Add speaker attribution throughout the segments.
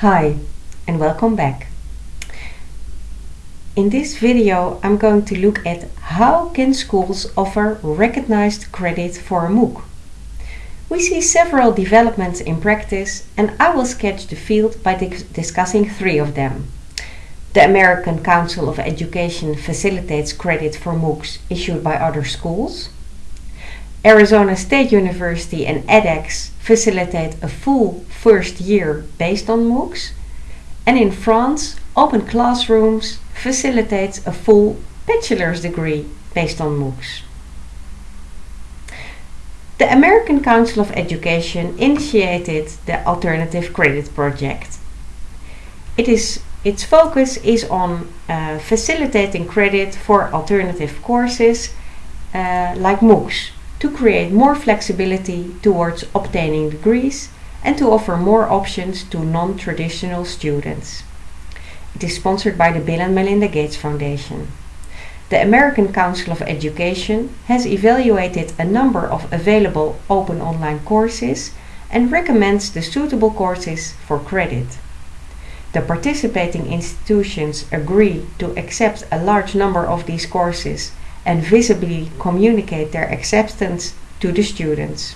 Speaker 1: Hi and welcome back. In this video I'm going to look at how can schools offer recognized credit for a MOOC. We see several developments in practice and I will sketch the field by discussing three of them. The American Council of Education facilitates credit for MOOCs issued by other schools. Arizona State University and edX facilitate a full first year based on MOOCs. And in France, Open Classrooms facilitates a full bachelor's degree based on MOOCs. The American Council of Education initiated the Alternative Credit Project. It is, its focus is on uh, facilitating credit for alternative courses uh, like MOOCs to create more flexibility towards obtaining degrees and to offer more options to non-traditional students. It is sponsored by the Bill and Melinda Gates Foundation. The American Council of Education has evaluated a number of available open online courses and recommends the suitable courses for credit. The participating institutions agree to accept a large number of these courses and visibly communicate their acceptance to the students.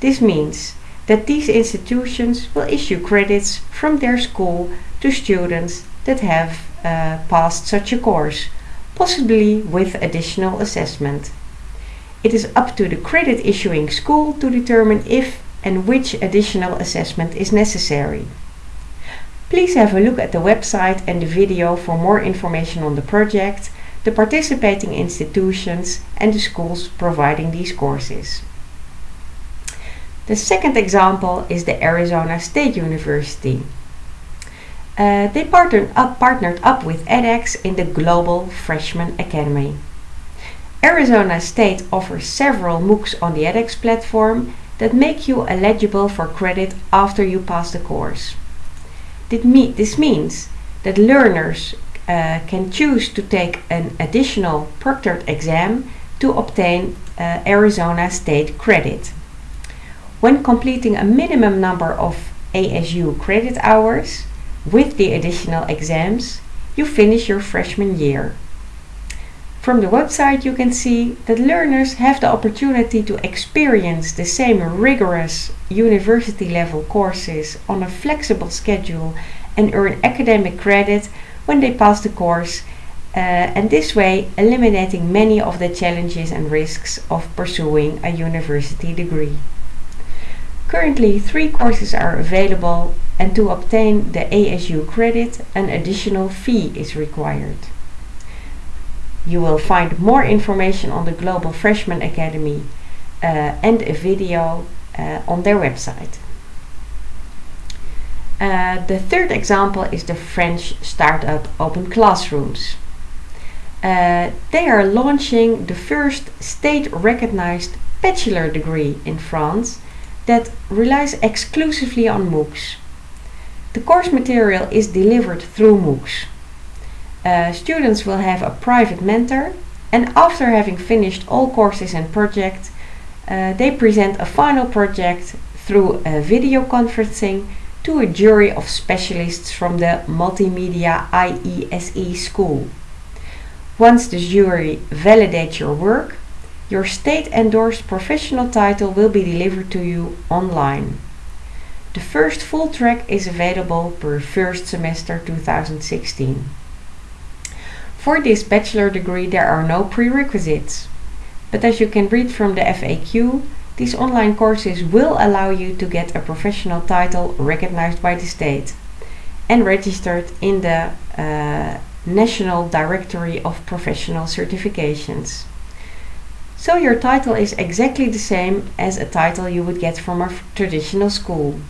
Speaker 1: This means that these institutions will issue credits from their school to students that have uh, passed such a course, possibly with additional assessment. It is up to the credit issuing school to determine if and which additional assessment is necessary. Please have a look at the website and the video for more information on the project the participating institutions and the schools providing these courses. The second example is the Arizona State University. Uh, they partnered up, partnered up with edX in the Global Freshman Academy. Arizona State offers several MOOCs on the edX platform that make you eligible for credit after you pass the course. This means that learners uh, can choose to take an additional proctored exam to obtain uh, Arizona State credit. When completing a minimum number of ASU credit hours with the additional exams, you finish your freshman year. From the website you can see that learners have the opportunity to experience the same rigorous university level courses on a flexible schedule and earn academic credit when they pass the course uh, and this way eliminating many of the challenges and risks of pursuing a university degree. Currently three courses are available and to obtain the ASU credit an additional fee is required. You will find more information on the Global Freshman Academy uh, and a video uh, on their website. Uh, the third example is the French startup Open Classrooms. Uh, they are launching the first state-recognized bachelor degree in France that relies exclusively on MOOCs. The course material is delivered through MOOCs. Uh, students will have a private mentor and after having finished all courses and projects, uh, they present a final project through a video conferencing to a jury of specialists from the Multimedia IESE school. Once the jury validates your work, your state-endorsed professional title will be delivered to you online. The first full track is available per first semester 2016. For this bachelor degree there are no prerequisites, but as you can read from the FAQ, these online courses will allow you to get a professional title recognized by the state and registered in the uh, National Directory of Professional Certifications. So your title is exactly the same as a title you would get from a traditional school.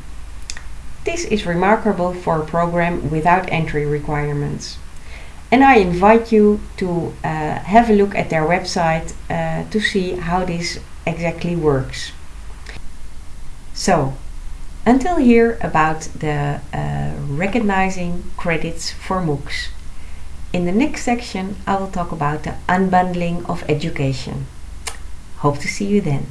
Speaker 1: This is remarkable for a program without entry requirements. And I invite you to uh, have a look at their website uh, to see how this exactly works. So, until here about the uh, recognizing credits for MOOCs. In the next section I will talk about the unbundling of education. Hope to see you then.